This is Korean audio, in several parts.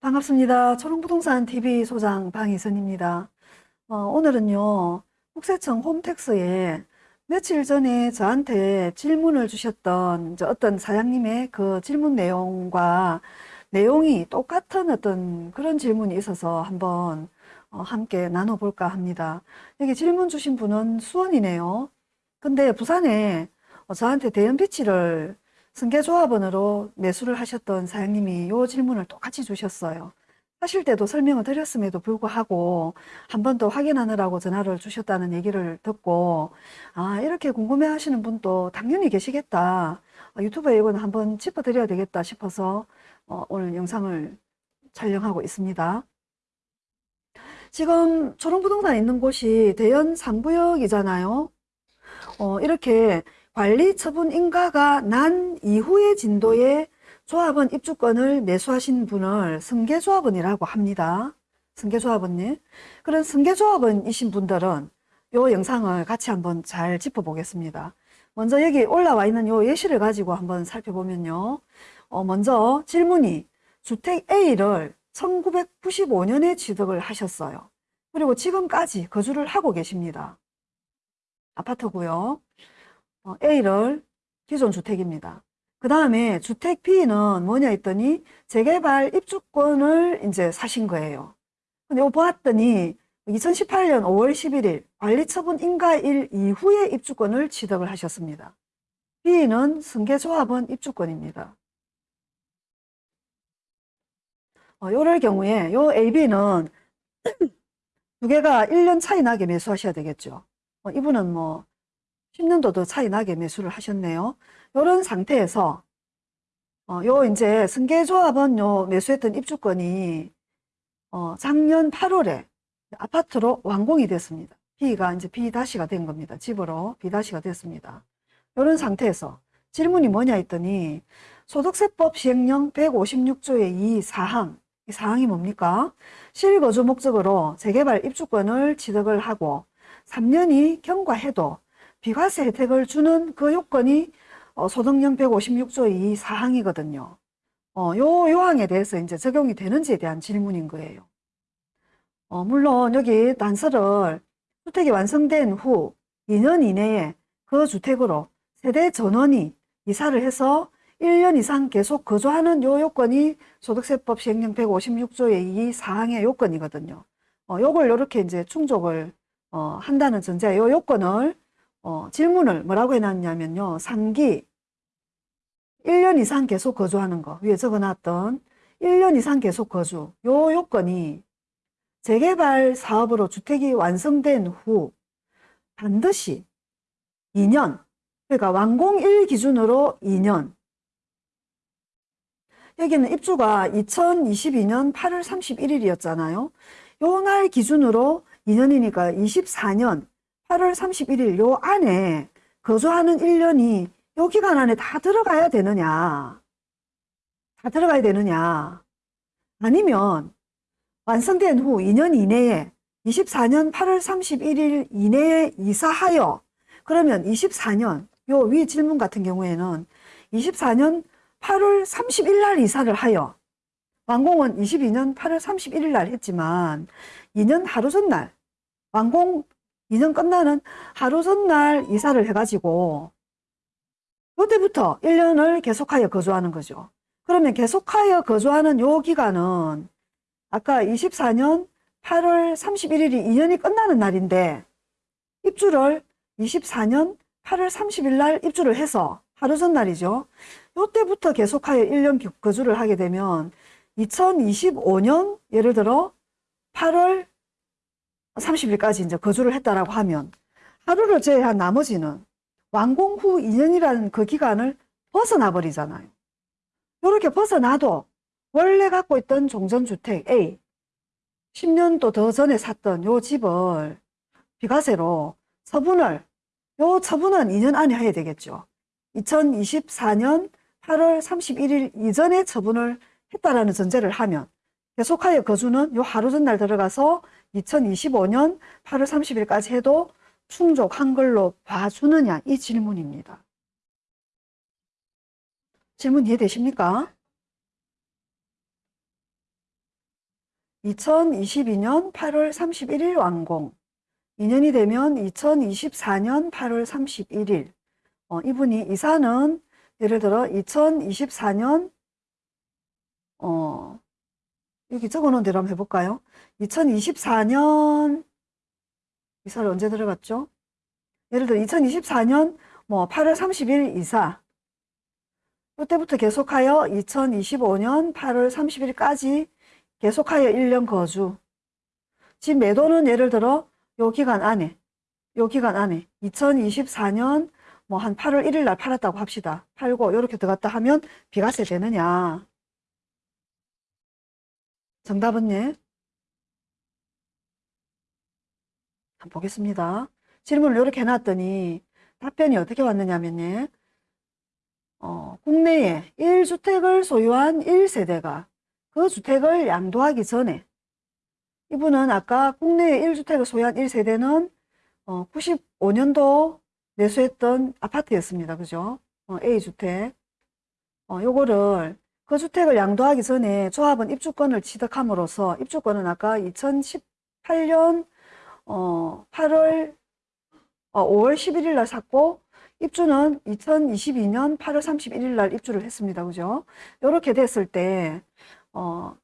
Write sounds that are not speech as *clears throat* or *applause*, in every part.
반갑습니다. 초롱부동산 TV 소장 방희선입니다. 어, 오늘은요, 국세청 홈택스에 며칠 전에 저한테 질문을 주셨던 어떤 사장님의 그 질문 내용과 내용이 똑같은 어떤 그런 질문이 있어서 한번 어, 함께 나눠볼까 합니다. 여기 질문 주신 분은 수원이네요. 근데 부산에 어, 저한테 대연 비치를 승계조합원으로 매수를 하셨던 사장님이 이 질문을 똑같이 주셨어요. 하실 때도 설명을 드렸음에도 불구하고 한 번 더 확인하느라고 전화를 주셨다는 얘기를 듣고 아 이렇게 궁금해 하시는 분도 당연히 계시겠다. 아, 유튜브에 이거는 한번 짚어드려야 되겠다 싶어서 어, 오늘 영상을 촬영하고 있습니다. 지금 초롱부동산 있는 곳이 대연 3구역이잖아요. 어, 이렇게 관리 처분 인가가 난 이후의 진도에 조합원 입주권을 매수하신 분을 승계조합원이라고 합니다. 승계조합원님. 그런 승계조합원이신 분들은 이 영상을 같이 한번 잘 짚어보겠습니다. 먼저 여기 올라와 있는 이 예시를 가지고 한번 살펴보면요. 어, 먼저 질문이 주택 A를 1995년에 취득을 하셨어요. 그리고 지금까지 거주를 하고 계십니다. 아파트고요. 어, A를 기존 주택입니다. 그 다음에 주택 B는 뭐냐 했더니 재개발 입주권을 이제 사신 거예요. 근데 이거 보았더니 2018년 5월 11일 관리처분 인가일 이후에 입주권을 취득을 하셨습니다. B는 승계조합원 입주권입니다. 어, 요럴 경우에 요 AB는 *clears throat* 두 개가 1년 차이 나게 매수하셔야 되겠죠. 어, 이분은 뭐 10년도 더 차이 나게 매수를 하셨네요. 이런 상태에서 어, 요 이제 승계조합은 요 매수했던 입주권이 어, 작년 8월에 아파트로 완공이 됐습니다. B가 이제 B-가 된 겁니다. 집으로 B-가 됐습니다. 이런 상태에서 질문이 뭐냐 했더니 소득세법 시행령 156조의 이 사항, 이 사항이 뭡니까? 실거주 목적으로 재개발 입주권을 취득을 하고 3년이 경과해도 비과세 혜택을 주는 그 요건이 어, 소득령 156조의 이 사항이거든요. 어, 요 요항에 대해서 이제 적용이 되는지에 대한 질문인 거예요. 어, 물론 여기 단서를 주택이 완성된 후 2년 이내에 그 주택으로 세대 전원이 이사를 해서 1년 이상 계속 거주하는 요 요건이 소득세법 시행령 156조의 이 사항의 요건이거든요. 어, 요걸 이렇게 이제 충족을 어, 한다는 전제, 요 요건을 어, 질문을 뭐라고 해놨냐면요. 3기. 1년 이상 계속 거주하는 거. 위에 적어놨던 1년 이상 계속 거주. 요 요건이 재개발 사업으로 주택이 완성된 후 반드시 2년 그러니까 완공일 기준으로 2년. 여기는 입주가 2022년 8월 31일이었잖아요. 요 날 기준으로 2년이니까 24년 8월 31일 요 안에 거주하는 1년이 요 기간 안에 다 들어가야 되느냐? 다 들어가야 되느냐? 아니면 완성된 후 2년 이내에 24년 8월 31일 이내에 이사하여 그러면 24년 요 위 질문 같은 경우에는 24년 8월 30일 날 이사를 하여 완공은 22년 8월 31일 날 했지만 2년 하루 전날 완공 2년 끝나는 하루 전날 이사를 해가지고 그때부터 1년을 계속하여 거주하는 거죠. 그러면 계속하여 거주하는 요 기간은 아까 24년 8월 31일이 2년이 끝나는 날인데 입주를 24년 8월 30일 날 입주를 해서 하루 전날이죠. 요때부터 계속하여 1년 거주를 하게 되면 2025년 예를 들어 8월 30일까지 이제 거주를 했다라고 하면 하루를 제외한 나머지는 완공 후 2년이라는 그 기간을 벗어나 버리잖아요. 이렇게 벗어나도 원래 갖고 있던 종전주택 A 10년도 더 전에 샀던 요 집을 비과세로 처분을 요 처분은 2년 안에 해야 되겠죠. 2024년 8월 31일 이전에 처분을 했다라는 전제를 하면 계속하여 거주는 요 하루 전날 들어가서 2025년 8월 30일까지 해도 충족한 걸로 봐주느냐 이 질문입니다. 질문 이해되십니까? 2022년 8월 31일 완공. 2년이 되면 2024년 8월 31일. 어, 이분이 이사는 예를 들어 2024년 어, 여기 적어놓은 대로 한번 해볼까요? 2024년 이사를 언제 들어갔죠? 예를 들어 2024년 뭐 8월 30일 이사 이때부터 계속하여 2025년 8월 30일까지 계속하여 1년 거주 집 매도는 예를 들어 요 기간 안에 요 기간 안에 2024년 뭐 한 8월 1일 날 팔았다고 합시다. 팔고 이렇게 들어갔다 하면 비과세 되느냐? 정답은 예? 한번 보겠습니다. 질문을 이렇게 해놨더니 답변이 어떻게 왔느냐면 예. 어, 국내에 1주택을 소유한 1세대가 그 주택을 양도하기 전에 이분은 아까 국내에 1주택을 소유한 1세대는 어, 95년도 매수했던 아파트였습니다. 그죠? 어, A주택. 어, 요거를 그 주택을 양도하기 전에 조합은 입주권을 취득함으로써 입주권은 아까 2018년 어, 8월 어, 5월 11일 날 샀고 입주는 2022년 8월 31일 날 입주를 했습니다. 그죠? 이렇게 됐을 때 어,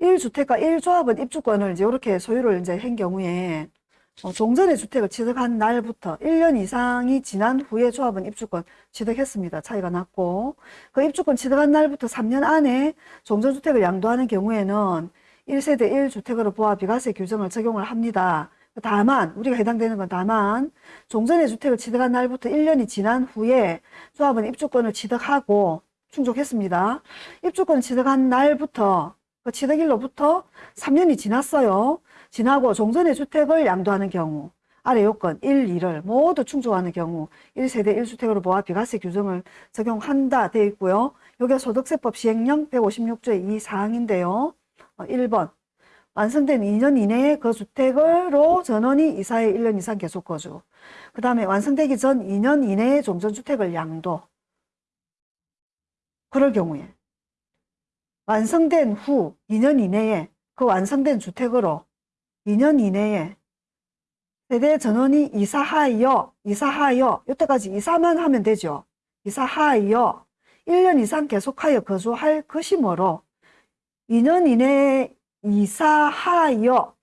1주택과 1조합은 입주권을 이제 이렇게 소유를 이제 한 경우에 어, 종전의 주택을 취득한 날부터 1년 이상이 지난 후에 조합은 입주권 취득했습니다. 차이가 났고 그 입주권 취득한 날부터 3년 안에 종전주택을 양도하는 경우에는 1세대 1주택으로 보아 비과세 규정을 적용을 합니다. 다만 우리가 해당되는 건 다만 종전의 주택을 취득한 날부터 1년이 지난 후에 조합은 입주권을 취득하고 충족했습니다. 입주권 취득한 날부터 그 취득일로부터 3년이 지났어요. 지나고 종전의 주택을 양도하는 경우 아래 요건 1, 2를 모두 충족하는 경우 1세대 1주택으로 보아 비과세 규정을 적용한다 되어 있고요. 요게 소득세법 시행령 156조의 이 사항인데요. 어, 1번 완성된 2년 이내에 그 주택으로 전원이 이사해 1년 이상 계속 거주. 그 다음에 완성되기 전 2년 이내에 종전주택을 양도. 그럴 경우에 완성된 후 2년 이내에 그 완성된 주택으로 2년 이내에 세대 전원이 이사하여 이사하여 이때까지 이사만 하면 되죠. 이사하여 1년 이상 계속하여 거주할 것이므로 2년 이내에 이사하여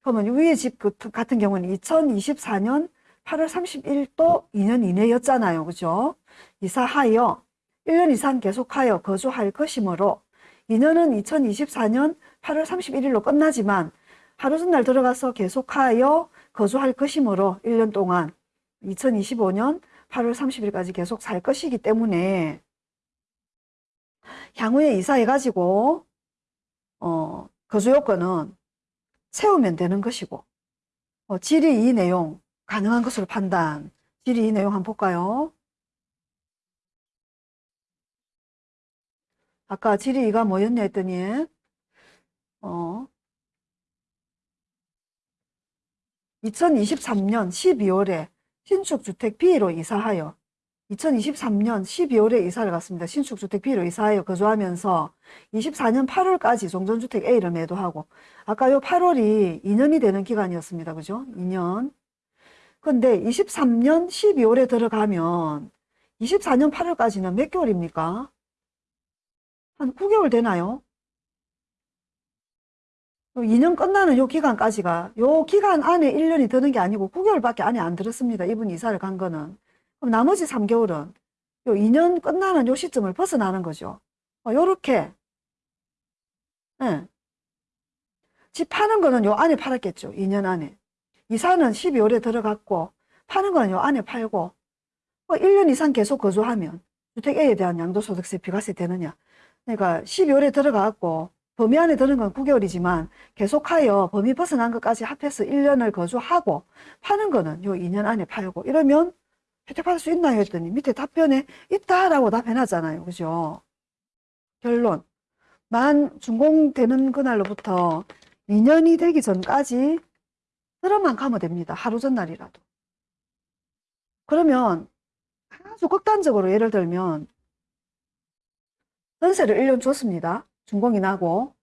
그러면 위에 집그 같은 경우는 2024년 8월 31일도 2년 이내였잖아요. 그죠? 이사하여 1년 이상 계속하여 거주할 것이므로 2년은 2024년 8월 31일로 끝나지만 하루 전날 들어가서 계속하여 거주할 것이므로 1년 동안 2025년 8월 30일까지 계속 살 것이기 때문에 향후에 이사해가지고 어, 거주 요건은 세우면 되는 것이고 어, 질의 이 내용 가능한 것으로 판단 질의 이 내용 한번 볼까요? 아까 질의가 뭐였냐 했더니 어, 2023년 12월에 신축주택 B로 이사하여 2023년 12월에 이사를 갔습니다. 신축주택 B로 이사하여 거주하면서 24년 8월까지 종전주택 A를 매도하고 아까 요 8월이 2년이 되는 기간이었습니다. 그죠? 2년. 근데 23년 12월에 들어가면 24년 8월까지는 몇 개월입니까? 한 9개월 되나요? 2년 끝나는 요 기간까지가 요 기간 안에 1년이 드는 게 아니고 9개월밖에 안에 안 들었습니다. 이분 이사를 간 거는. 그럼 나머지 3개월은 요 2년 끝나는 요 시점을 벗어나는 거죠. 어, 요렇게. 예. 집 파는 거는 요 안에 팔았겠죠. 2년 안에. 이사는 12월에 들어갔고 파는 거는 요 안에 팔고 어, 1년 이상 계속 거주하면 주택 A에 대한 양도소득세 비과세 되느냐. 그러니까 12월에 들어갔고 범위 안에 드는 건 9개월이지만 계속하여 범위 벗어난 것까지 합해서 1년을 거주하고 파는 거는 요 2년 안에 팔고 이러면 혜택 받을 수 있나요? 했더니 밑에 답변에 있다라고 답해놨잖아요. 그죠? 결론. 만 준공되는 그날로부터 2년이 되기 전까지 들어만 가면 됩니다. 하루 전날이라도. 그러면 아주 극단적으로 예를 들면 전세를 1년 줬습니다. 준공이 나고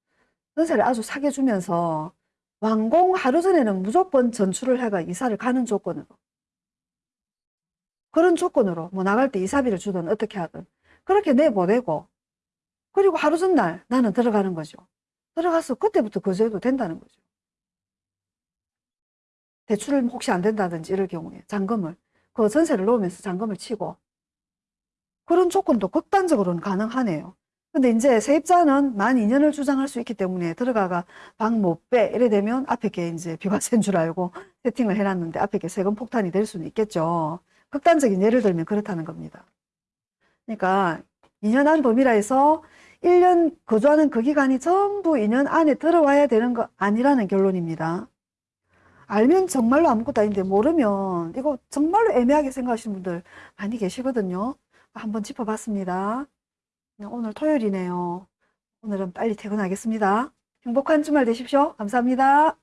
전세를 아주 사게 주면서 완공 하루 전에는 무조건 전출을 해가 이사를 가는 조건으로 그런 조건으로 뭐 나갈 때 이사비를 주든 어떻게 하든 그렇게 내보내고 그리고 하루 전날 나는 들어가는 거죠. 들어가서 그때부터 거주해도 된다는 거죠. 대출을 혹시 안 된다든지 이럴 경우에 잔금을 그 전세를 놓으면서 잔금을 치고 그런 조건도 극단적으로는 가능하네요. 근데 이제 세입자는 만 2년을 주장할 수 있기 때문에 들어가가 방 못 빼 이래 되면 앞에 게 이제 비과세인 줄 알고 세팅을 해놨는데 앞에 게 세금 폭탄이 될 수는 있겠죠. 극단적인 예를 들면 그렇다는 겁니다. 그러니까 2년 안 범위라 해서 1년 거주하는 그 기간이 전부 2년 안에 들어와야 되는 거 아니라는 결론입니다. 알면 정말로 아무것도 아닌데 모르면 이거 정말로 애매하게 생각하시는 분들 많이 계시거든요. 한번 짚어봤습니다. 네, 오늘 토요일이네요. 오늘은 빨리 퇴근하겠습니다. 행복한 주말 되십시오. 감사합니다.